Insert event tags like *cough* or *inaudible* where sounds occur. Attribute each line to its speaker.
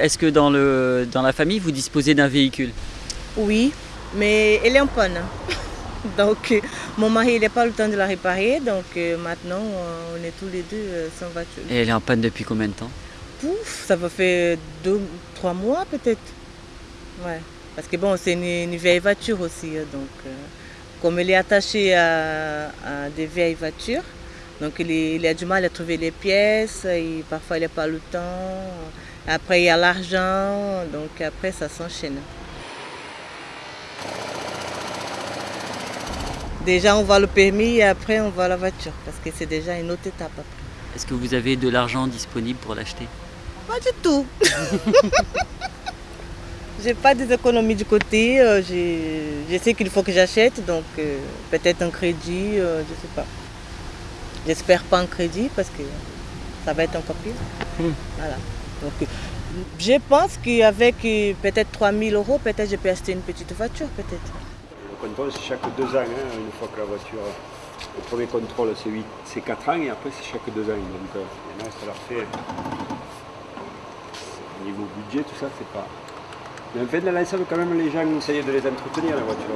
Speaker 1: Est-ce que dans, le, dans la famille, vous disposez d'un véhicule?
Speaker 2: Oui, mais elle est en panne. *laughs* Donc, euh, mon mari n'a pas le temps de la réparer. Donc, euh, maintenant, euh, on est tous les deux sans voiture.
Speaker 1: Et elle est en panne depuis combien de temps?
Speaker 2: Pouf, ça va faire deux, trois mois peut-être. Ouais. Parce que bon, c'est une, vieille voiture aussi. Donc, comme elle est attachée à, des vieilles voitures, donc il, a du mal à trouver les pièces. Et parfois, il n'a pas le temps. Après, il y a l'argent. Donc, après, ça s'enchaîne. Déjà, on voit le permis et après, on voit la voiture parce que c'est déjà une autre étape après.
Speaker 1: Est-ce que vous avez de l'argent disponible pour l'acheter?
Speaker 2: Pas du tout. *laughs* j'ai pas des économies du côté. Euh, je sais qu'il faut que j'achète, donc euh, peut-être un crédit, euh, je sais pas. J'espère pas un crédit parce que ça va être encore pire. Hmm. Voilà. Donc, je pense qu'avec peut-être 3000 euros, peut-être je peux acheter une petite voiture, peut-être
Speaker 3: contrôle, c'est chaque deux ans, hein, une fois que la voiture. Le premier contrôle, c'est 4 ans et après, c'est chaque deux ans. Donc, euh, ça leur fait. Au niveau budget, tout ça, c'est pas. Mais en fait, ça veut quand même les gens essayer de les entretenir, la voiture.